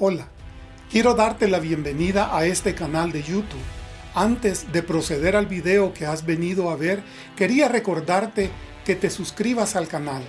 Hola, quiero darte la bienvenida a este canal de YouTube. Antes de proceder al video que has venido a ver, quería recordarte que te suscribas al canal,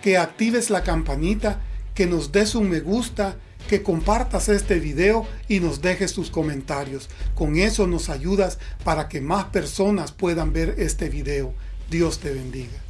que actives la campanita, que nos des un me gusta, que compartas este video y nos dejes tus comentarios. Con eso nos ayudas para que más personas puedan ver este video. Dios te bendiga.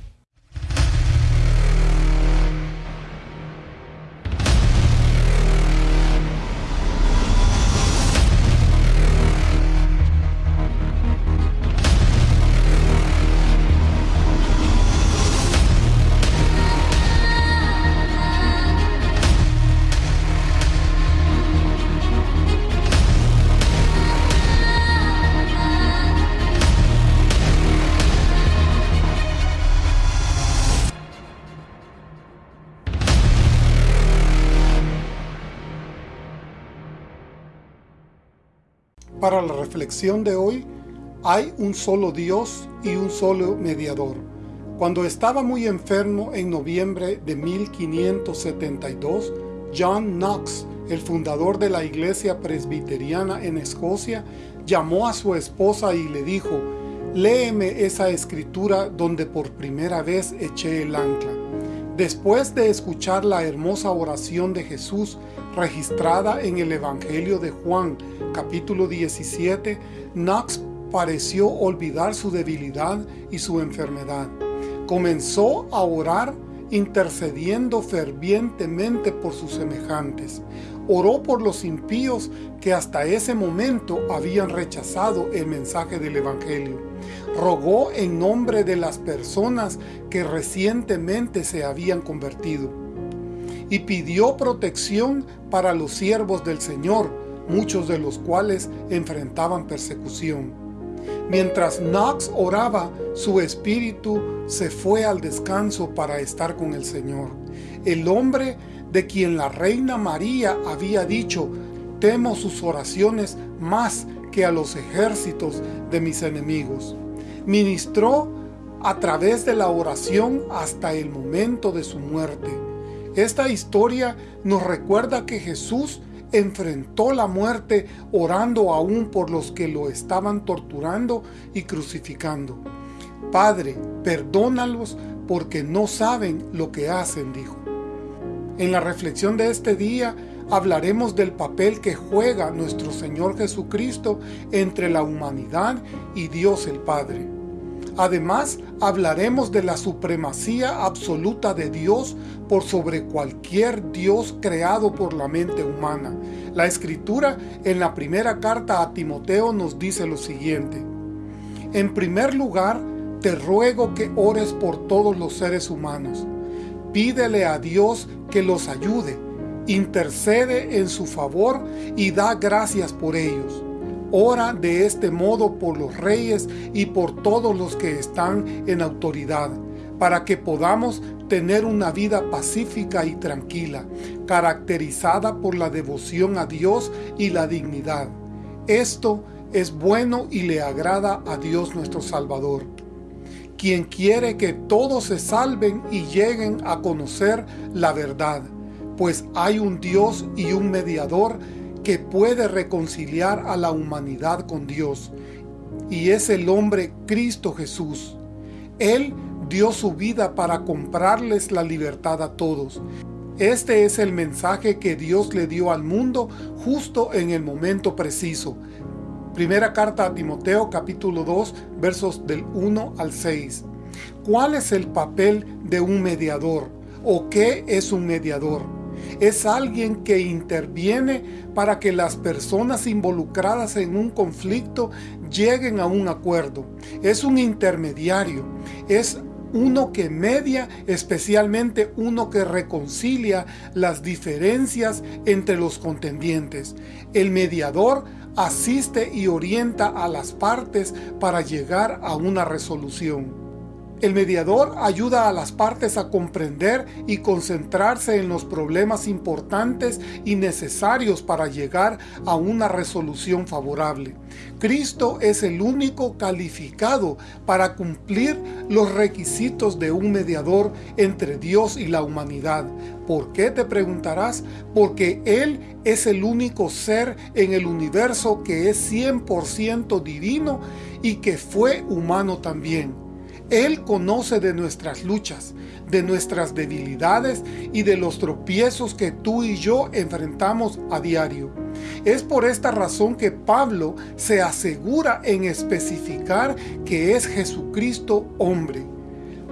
Para la reflexión de hoy, hay un solo Dios y un solo mediador. Cuando estaba muy enfermo en noviembre de 1572, John Knox, el fundador de la iglesia presbiteriana en Escocia, llamó a su esposa y le dijo, léeme esa escritura donde por primera vez eché el ancla. Después de escuchar la hermosa oración de Jesús registrada en el Evangelio de Juan, capítulo 17, Knox pareció olvidar su debilidad y su enfermedad. Comenzó a orar intercediendo fervientemente por sus semejantes. Oró por los impíos que hasta ese momento habían rechazado el mensaje del Evangelio. Rogó en nombre de las personas que recientemente se habían convertido. Y pidió protección para los siervos del Señor, muchos de los cuales enfrentaban persecución. Mientras Knox oraba, su espíritu se fue al descanso para estar con el Señor. El hombre de quien la reina María había dicho, temo sus oraciones más que a los ejércitos de mis enemigos. Ministró a través de la oración hasta el momento de su muerte. Esta historia nos recuerda que Jesús enfrentó la muerte orando aún por los que lo estaban torturando y crucificando. Padre, perdónalos porque no saben lo que hacen, dijo. En la reflexión de este día hablaremos del papel que juega nuestro Señor Jesucristo entre la humanidad y Dios el Padre. Además, hablaremos de la supremacía absoluta de Dios por sobre cualquier Dios creado por la mente humana. La Escritura en la primera carta a Timoteo nos dice lo siguiente. En primer lugar, te ruego que ores por todos los seres humanos. Pídele a Dios que los ayude, intercede en su favor y da gracias por ellos Ora de este modo por los reyes y por todos los que están en autoridad, para que podamos tener una vida pacífica y tranquila, caracterizada por la devoción a Dios y la dignidad. Esto es bueno y le agrada a Dios nuestro Salvador, quien quiere que todos se salven y lleguen a conocer la verdad, pues hay un Dios y un mediador que puede reconciliar a la humanidad con Dios, y es el hombre Cristo Jesús. Él dio su vida para comprarles la libertad a todos. Este es el mensaje que Dios le dio al mundo justo en el momento preciso. Primera carta a Timoteo capítulo 2 versos del 1 al 6. ¿Cuál es el papel de un mediador? ¿O qué es un mediador? Es alguien que interviene para que las personas involucradas en un conflicto lleguen a un acuerdo. Es un intermediario, es uno que media, especialmente uno que reconcilia las diferencias entre los contendientes. El mediador asiste y orienta a las partes para llegar a una resolución. El mediador ayuda a las partes a comprender y concentrarse en los problemas importantes y necesarios para llegar a una resolución favorable. Cristo es el único calificado para cumplir los requisitos de un mediador entre Dios y la humanidad. ¿Por qué te preguntarás? Porque Él es el único ser en el universo que es 100% divino y que fue humano también. Él conoce de nuestras luchas, de nuestras debilidades y de los tropiezos que tú y yo enfrentamos a diario. Es por esta razón que Pablo se asegura en especificar que es Jesucristo hombre.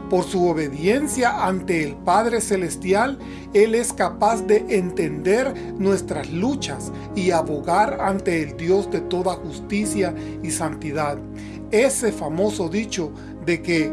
Por su obediencia ante el Padre Celestial, Él es capaz de entender nuestras luchas y abogar ante el Dios de toda justicia y santidad. Ese famoso dicho de que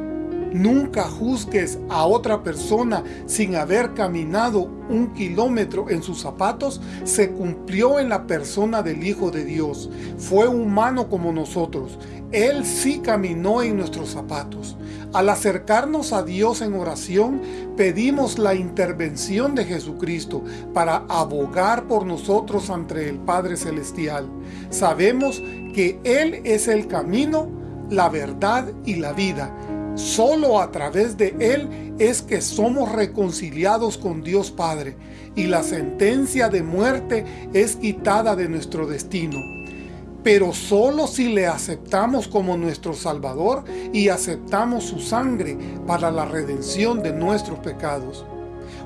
nunca juzgues a otra persona sin haber caminado un kilómetro en sus zapatos, se cumplió en la persona del Hijo de Dios. Fue humano como nosotros. Él sí caminó en nuestros zapatos. Al acercarnos a Dios en oración, pedimos la intervención de Jesucristo para abogar por nosotros ante el Padre Celestial. Sabemos que Él es el camino, la verdad y la vida. Solo a través de Él es que somos reconciliados con Dios Padre y la sentencia de muerte es quitada de nuestro destino. Pero solo si le aceptamos como nuestro Salvador y aceptamos su sangre para la redención de nuestros pecados.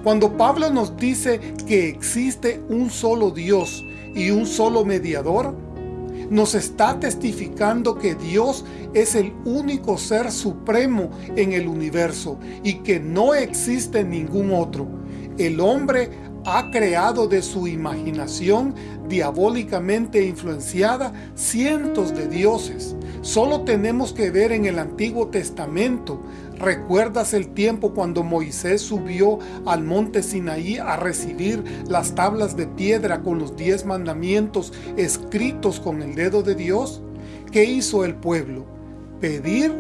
Cuando Pablo nos dice que existe un solo Dios y un solo mediador, nos está testificando que Dios es el único ser supremo en el universo y que no existe ningún otro. El hombre ha creado de su imaginación diabólicamente influenciada cientos de dioses. Solo tenemos que ver en el Antiguo Testamento ¿Recuerdas el tiempo cuando Moisés subió al monte Sinaí a recibir las tablas de piedra con los diez mandamientos escritos con el dedo de Dios? ¿Qué hizo el pueblo? Pedir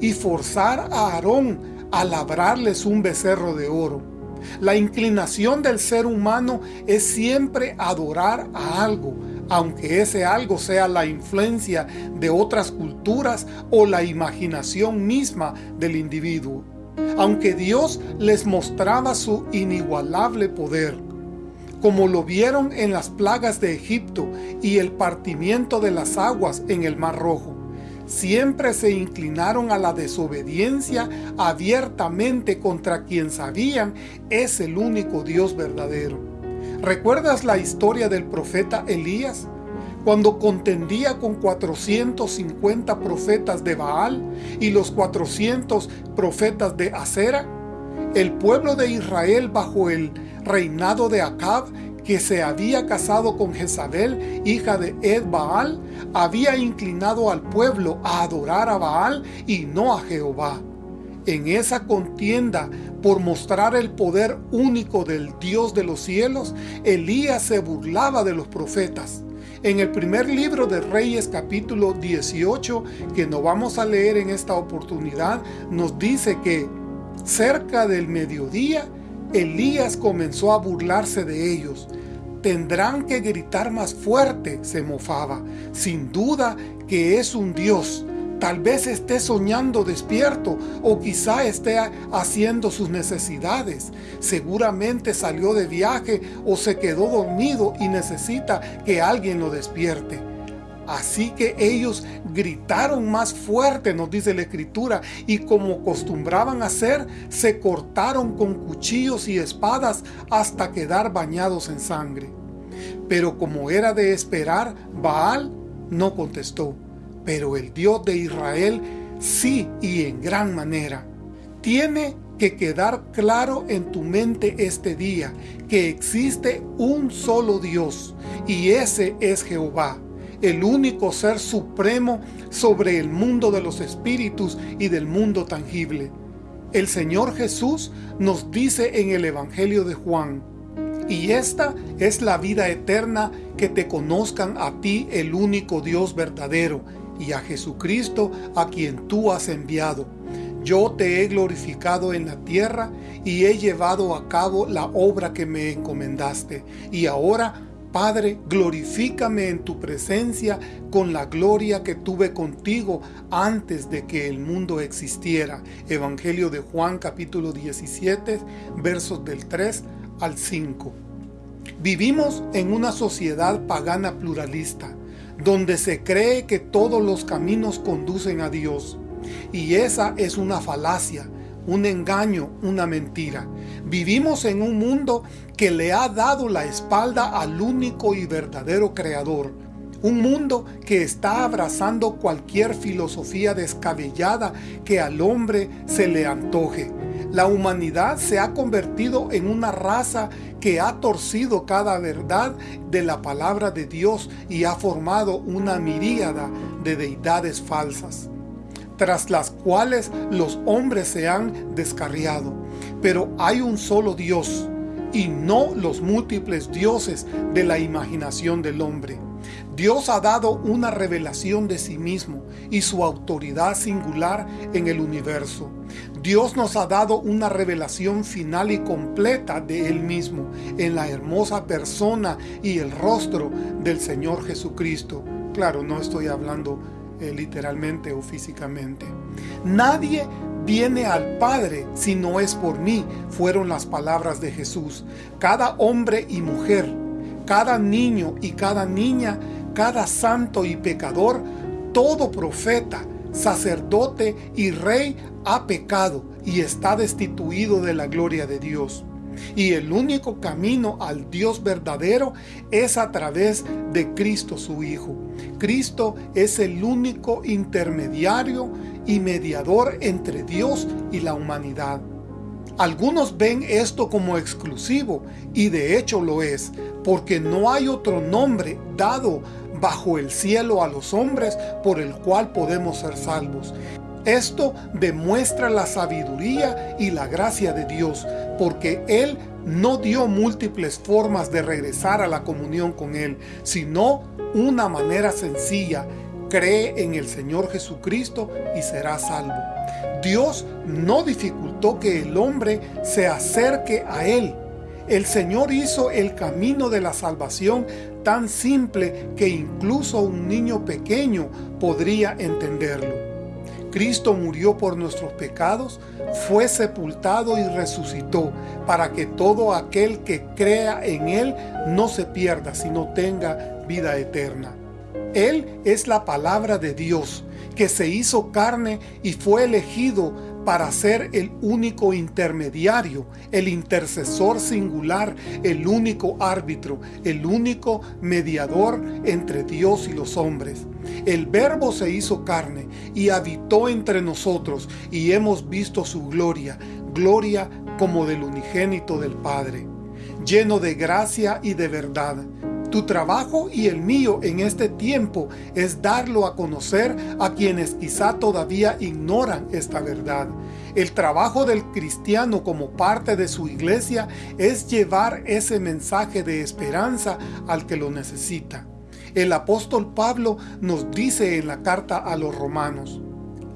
y forzar a Aarón a labrarles un becerro de oro. La inclinación del ser humano es siempre adorar a algo, aunque ese algo sea la influencia de otras culturas o la imaginación misma del individuo. Aunque Dios les mostraba su inigualable poder, como lo vieron en las plagas de Egipto y el partimiento de las aguas en el Mar Rojo, siempre se inclinaron a la desobediencia abiertamente contra quien sabían es el único Dios verdadero. ¿Recuerdas la historia del profeta Elías? Cuando contendía con 450 profetas de Baal y los 400 profetas de Acera, el pueblo de Israel bajo el reinado de Acab, que se había casado con Jezabel, hija de Ed Baal, había inclinado al pueblo a adorar a Baal y no a Jehová. En esa contienda por mostrar el poder único del Dios de los cielos, Elías se burlaba de los profetas. En el primer libro de Reyes capítulo 18, que no vamos a leer en esta oportunidad, nos dice que cerca del mediodía, Elías comenzó a burlarse de ellos. Tendrán que gritar más fuerte, se mofaba. Sin duda que es un Dios Tal vez esté soñando despierto o quizá esté haciendo sus necesidades. Seguramente salió de viaje o se quedó dormido y necesita que alguien lo despierte. Así que ellos gritaron más fuerte, nos dice la Escritura, y como acostumbraban hacer, se cortaron con cuchillos y espadas hasta quedar bañados en sangre. Pero como era de esperar, Baal no contestó pero el Dios de Israel sí y en gran manera. Tiene que quedar claro en tu mente este día que existe un solo Dios y ese es Jehová, el único ser supremo sobre el mundo de los espíritus y del mundo tangible. El Señor Jesús nos dice en el Evangelio de Juan, y esta es la vida eterna, que te conozcan a ti el único Dios verdadero y a Jesucristo a quien tú has enviado. yo te he glorificado en la tierra y he llevado a cabo la obra que me encomendaste. Y ahora, Padre, glorifícame en tu presencia con la gloria que tuve contigo antes de que el mundo existiera. Evangelio de Juan capítulo 17, versos del 3 al 5. Vivimos en una sociedad pagana pluralista, donde se cree que todos los caminos conducen a Dios. Y esa es una falacia, un engaño, una mentira. Vivimos en un mundo que le ha dado la espalda al único y verdadero creador. Un mundo que está abrazando cualquier filosofía descabellada que al hombre se le antoje. La humanidad se ha convertido en una raza que ha torcido cada verdad de la palabra de Dios y ha formado una miríada de deidades falsas tras las cuales los hombres se han descarriado. Pero hay un solo Dios, y no los múltiples dioses de la imaginación del hombre. Dios ha dado una revelación de sí mismo y su autoridad singular en el universo. Dios nos ha dado una revelación final y completa de Él mismo en la hermosa persona y el rostro del Señor Jesucristo. Claro, no estoy hablando eh, literalmente o físicamente. Nadie viene al Padre si no es por mí, fueron las palabras de Jesús. Cada hombre y mujer, cada niño y cada niña, cada santo y pecador, todo profeta, sacerdote y rey ha pecado y está destituido de la gloria de Dios. Y el único camino al Dios verdadero es a través de Cristo su Hijo. Cristo es el único intermediario y mediador entre Dios y la humanidad. Algunos ven esto como exclusivo, y de hecho lo es, porque no hay otro nombre dado bajo el cielo a los hombres por el cual podemos ser salvos. Esto demuestra la sabiduría y la gracia de Dios, porque Él no dio múltiples formas de regresar a la comunión con Él, sino una manera sencilla, cree en el Señor Jesucristo y será salvo. Dios no dificultó que el hombre se acerque a Él. El Señor hizo el camino de la salvación tan simple que incluso un niño pequeño podría entenderlo. Cristo murió por nuestros pecados, fue sepultado y resucitó, para que todo aquel que crea en Él no se pierda, sino tenga vida eterna. Él es la palabra de Dios, que se hizo carne y fue elegido para ser el único intermediario, el intercesor singular, el único árbitro, el único mediador entre Dios y los hombres. El verbo se hizo carne y habitó entre nosotros y hemos visto su gloria, gloria como del unigénito del Padre, lleno de gracia y de verdad. Tu trabajo y el mío en este tiempo es darlo a conocer a quienes quizá todavía ignoran esta verdad. El trabajo del cristiano como parte de su iglesia es llevar ese mensaje de esperanza al que lo necesita. El apóstol Pablo nos dice en la carta a los romanos,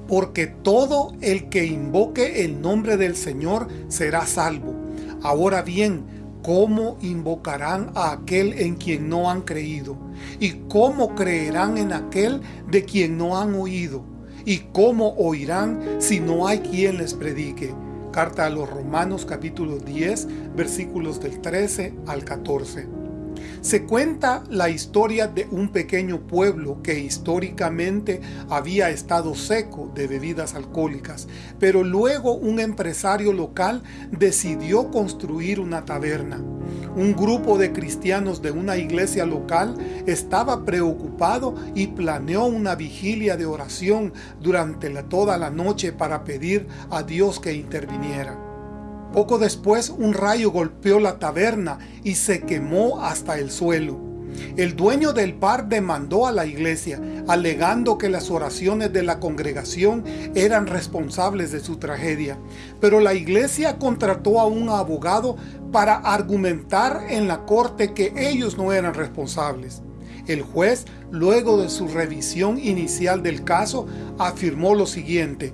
porque todo el que invoque el nombre del Señor será salvo. Ahora bien, ¿Cómo invocarán a aquel en quien no han creído? ¿Y cómo creerán en aquel de quien no han oído? ¿Y cómo oirán si no hay quien les predique? Carta a los Romanos capítulo 10 versículos del 13 al 14. Se cuenta la historia de un pequeño pueblo que históricamente había estado seco de bebidas alcohólicas, pero luego un empresario local decidió construir una taberna. Un grupo de cristianos de una iglesia local estaba preocupado y planeó una vigilia de oración durante toda la noche para pedir a Dios que interviniera. Poco después un rayo golpeó la taberna y se quemó hasta el suelo. El dueño del bar demandó a la iglesia, alegando que las oraciones de la congregación eran responsables de su tragedia. Pero la iglesia contrató a un abogado para argumentar en la corte que ellos no eran responsables. El juez, luego de su revisión inicial del caso, afirmó lo siguiente,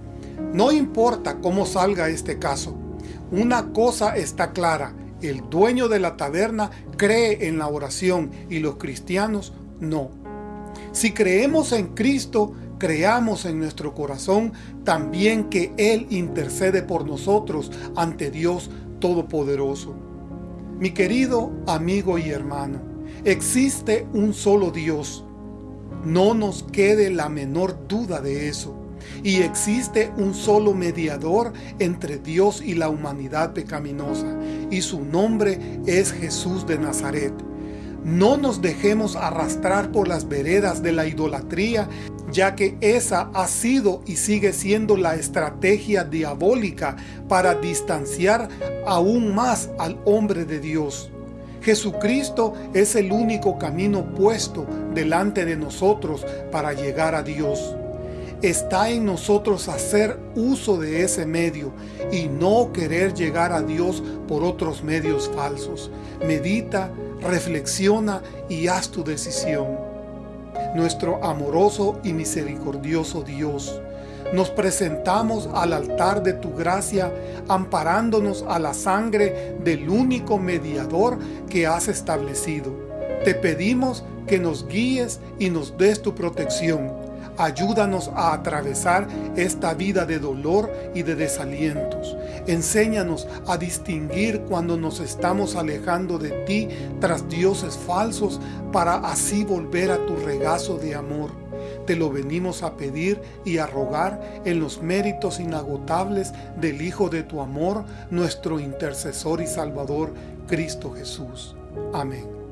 No importa cómo salga este caso, una cosa está clara, el dueño de la taberna cree en la oración y los cristianos no. Si creemos en Cristo, creamos en nuestro corazón también que Él intercede por nosotros ante Dios Todopoderoso. Mi querido amigo y hermano, existe un solo Dios. No nos quede la menor duda de eso. Y existe un solo mediador entre Dios y la humanidad pecaminosa, y su nombre es Jesús de Nazaret. No nos dejemos arrastrar por las veredas de la idolatría, ya que esa ha sido y sigue siendo la estrategia diabólica para distanciar aún más al hombre de Dios. Jesucristo es el único camino puesto delante de nosotros para llegar a Dios. Está en nosotros hacer uso de ese medio y no querer llegar a Dios por otros medios falsos. Medita, reflexiona y haz tu decisión. Nuestro amoroso y misericordioso Dios, nos presentamos al altar de tu gracia, amparándonos a la sangre del único mediador que has establecido. Te pedimos que nos guíes y nos des tu protección Ayúdanos a atravesar esta vida de dolor y de desalientos. Enséñanos a distinguir cuando nos estamos alejando de ti tras dioses falsos para así volver a tu regazo de amor. Te lo venimos a pedir y a rogar en los méritos inagotables del Hijo de tu amor, nuestro intercesor y Salvador, Cristo Jesús. Amén.